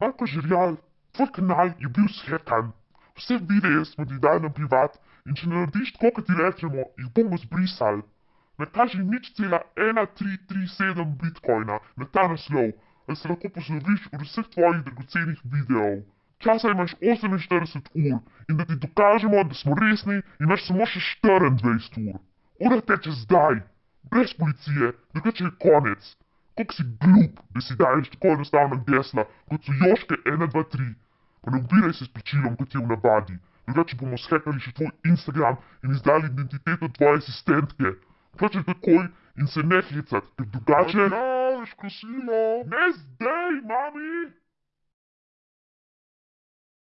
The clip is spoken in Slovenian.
Marko Žirjal, tvoj kanal je bil shekan. Vse videe smo ti dali na privat in če ne narediš tako, kot ti rečemo, jih bomo zbrisali. Nakaži nič cela 1337 bitcoina na ta naslov, ali se lahko posloviš od vseh tvojih dragocenih videov. Časa imaš 48 ur in da ti dokažemo, da smo resni, imaš samo še 24 ur. Ura teče zdaj, brez policije, drugače je konec. Kako si glup, da si daješ tako enostavna gesla, kot so Joške 1, 2, 3. Pa ne ubiraj se s plačilom, kot je v navadi. Drugače bomo shekali še tvoj Instagram in izdali identiteto tvoje asistentke. Plačaj takoj in se ne hecat, ker drugače... Kosilo! Ne zdaj, mami!